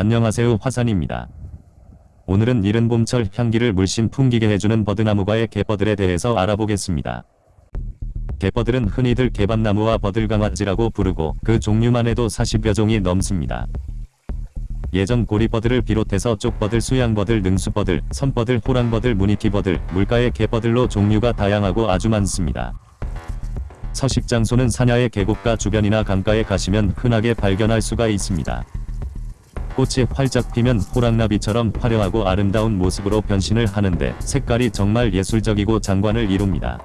안녕하세요 화산입니다. 오늘은 이른 봄철 향기를 물씬 풍기게 해주는 버드나무과의 개버들에 대해서 알아보겠습니다. 개버들은 흔히들 개밥나무와 버들강아지라고 부르고 그 종류만 해도 40여 종이 넘습니다. 예전 고리버들을 비롯해서 쪽버들, 수양버들, 능수버들, 선버들, 호랑버들, 무늬키버들, 물가의 개버들로 종류가 다양하고 아주 많습니다. 서식 장소는 산야의 계곡가 주변이나 강가에 가시면 흔하게 발견할 수가 있습니다. 꽃이 활짝 피면 호랑나비처럼 화려하고 아름다운 모습으로 변신을 하는데 색깔이 정말 예술적이고 장관을 이룹니다.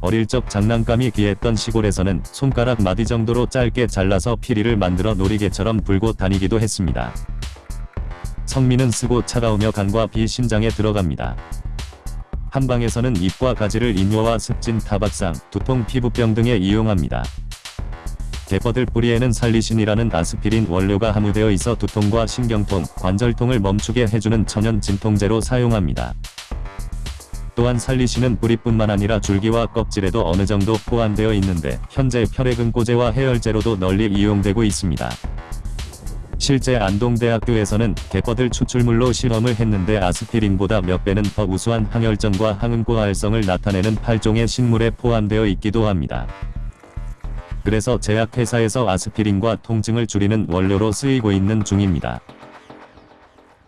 어릴 적 장난감이 귀했던 시골에서는 손가락 마디 정도로 짧게 잘라서 피리를 만들어 놀이개처럼 불고 다니기도 했습니다. 성미는 쓰고 차가우며 간과 비 신장에 들어갑니다. 한방에서는 잎과 가지를 인뇨와 습진, 타박상, 두통, 피부병 등에 이용합니다. 개버들 뿌리에는 살리신이라는 아스피린 원료가 함유되어 있어 두통과 신경통, 관절통을 멈추게 해주는 천연 진통제로 사용합니다. 또한 살리신은 뿌리뿐만 아니라 줄기와 껍질에도 어느 정도 포함되어 있는데 현재 혈액응고제와 해열제로도 널리 이용되고 있습니다. 실제 안동대학교에서는 개버들 추출물로 실험을 했는데 아스피린보다 몇 배는 더 우수한 항혈전과 항응고 활성을 나타내는 8종의 식물에 포함되어 있기도 합니다. 그래서 제약회사에서 아스피린과 통증을 줄이는 원료로 쓰이고 있는 중입니다.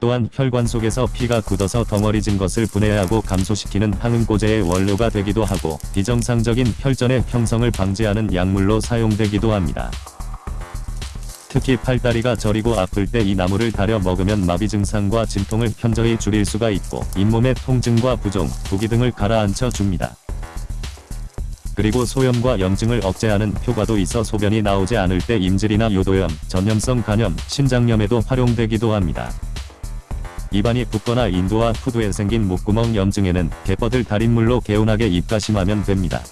또한 혈관 속에서 피가 굳어서 덩어리진 것을 분해하고 감소시키는 항응고제의 원료가 되기도 하고 비정상적인 혈전의 형성을 방지하는 약물로 사용되기도 합니다. 특히 팔다리가 저리고 아플 때 이 나무를 다려 먹으면 마비 증상과 진통을 현저히 줄일 수가 있고 잇몸의 통증과 부종, 부기 등을 가라앉혀 줍니다. 그리고 소염과 염증을 억제하는 효과도 있어 소변이 나오지 않을 때 임질이나 요도염, 전염성 간염, 신장염에도 활용되기도 합니다. 입안이 붓거나 인두와 후두에 생긴 목구멍 염증에는 개버들 달인물로 개운하게 입가심하면 됩니다.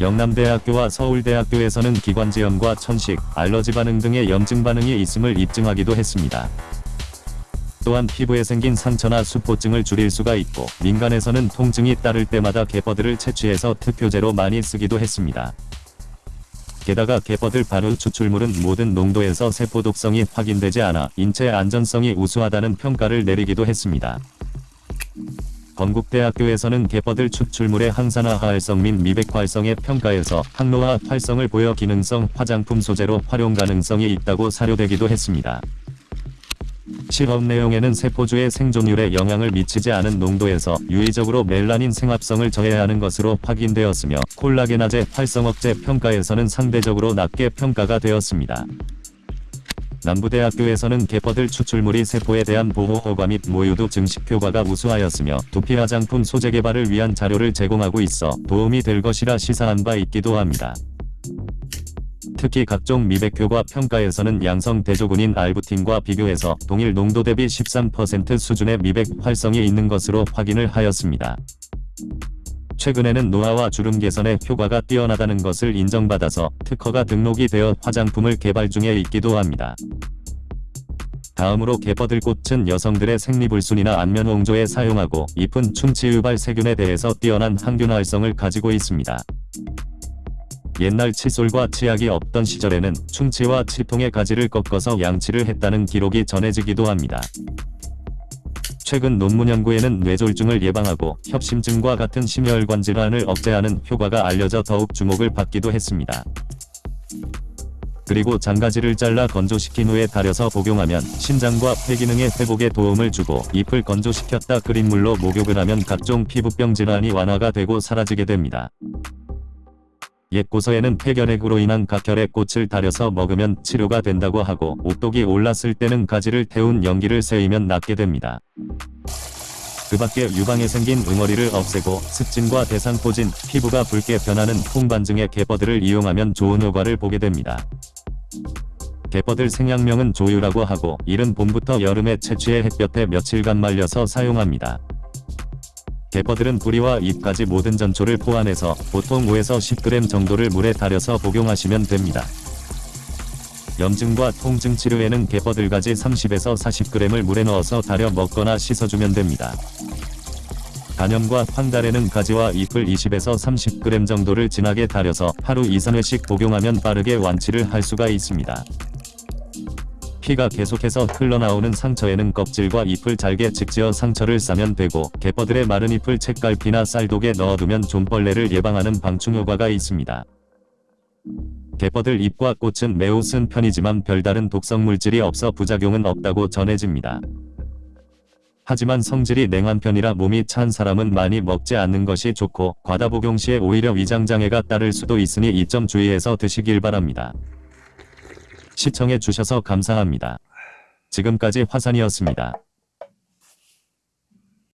영남대학교와 서울대학교에서는 기관지염과 천식, 알러지 반응 등의 염증 반응이 있음을 입증하기도 했습니다. 또한 피부에 생긴 상처나 수포증을 줄일 수가 있고 민간에서는 통증이 따를 때마다 개버들을 채취해서 특효제로 많이 쓰기도 했습니다. 게다가 개버들 발효 추출물은 모든 농도에서 세포 독성이 확인되지 않아 인체 안전성이 우수하다는 평가를 내리기도 했습니다. 건국대학교에서는 개버들 추출물의 항산화 활성 및 미백 활성의 평가에서 항노화 활성을 보여 기능성 화장품 소재로 활용 가능성이 있다고 사료되기도 했습니다. 실험 내용에는 세포주의 생존율에 영향을 미치지 않은 농도에서 유의적으로 멜라닌 생합성을 저해하는 것으로 확인되었으며 콜라겐화제 활성 억제 평가에서는 상대적으로 낮게 평가가 되었습니다. 남부대학교에서는 개버들 추출물이 세포에 대한 보호 효과 및 모유도 증식 효과가 우수하였으며 두피 화장품 소재 개발을 위한 자료를 제공하고 있어 도움이 될 것이라 시사한 바 있기도 합니다. 특히 각종 미백효과 평가에서는 양성 대조군인 알부틴과 비교해서 동일 농도 대비 13% 수준의 미백 활성이 있는 것으로 확인을 하였습니다. 최근에는 노화와 주름 개선에 효과가 뛰어나다는 것을 인정받아서 특허가 등록이 되어 화장품을 개발 중에 있기도 합니다. 다음으로 개버들꽃은 여성들의 생리불순이나 안면홍조에 사용하고 잎은 충치 유발 세균에 대해서 뛰어난 항균 활성을 가지고 있습니다. 옛날 칫솔과 치약이 없던 시절에는 충치와 치통의 가지를 꺾어서 양치를 했다는 기록이 전해지기도 합니다. 최근 논문 연구에는 뇌졸중을 예방하고 협심증과 같은 심혈관 질환을 억제하는 효과가 알려져 더욱 주목을 받기도 했습니다. 그리고 장가지를 잘라 건조시킨 후에 달여서 복용하면 신장과 폐 기능의 회복에 도움을 주고 잎을 건조시켰다 끓인 물로 목욕을 하면 각종 피부병 질환이 완화가 되고 사라지게 됩니다. 옛 고서에는 폐결핵으로 인한 각혈의 꽃을 달여서 먹으면 치료가 된다고 하고 오독이 올랐을 때는 가지를 태운 연기를 세이면 낫게 됩니다. 그 밖에 유방에 생긴 응어리를 없애고 습진과 대상포진, 피부가 붉게 변하는 홍반증의 개버들을 이용하면 좋은 효과를 보게 됩니다. 개버들 생양명은 조유라고 하고 이른 봄부터 여름에 채취해 햇볕에 며칠간 말려서 사용합니다. 개버들은 뿌리와 잎까지 모든 전초를 포함해서 보통 5에서 10g 정도를 물에 달여서 복용하시면 됩니다. 염증과 통증 치료에는 개버들가지 30에서 40g을 물에 넣어서 달여 먹거나 씻어주면 됩니다. 간염과 황달에는 가지와 잎을 20에서 30g 정도를 진하게 달여서 하루 2, 3회씩 복용하면 빠르게 완치를 할 수가 있습니다. 피가 계속해서 흘러나오는 상처에는 껍질과 잎을 잘게 직지어 상처를 싸면 되고 개뻐들의 마른 잎을 책갈피나 쌀독에 넣어두면 좀벌레를 예방하는 방충 효과가 있습니다. 개뻐들 잎과 꽃은 매우 쓴 편이지만 별다른 독성 물질이 없어 부작용은 없다고 전해집니다. 하지만 성질이 냉한 편이라 몸이 찬 사람은 많이 먹지 않는 것이 좋고 과다 복용 시에 오히려 위장장애가 따를 수도 있으니 이 점 주의해서 드시길 바랍니다. 시청해 주셔서 감사합니다. 지금까지 화산이었습니다.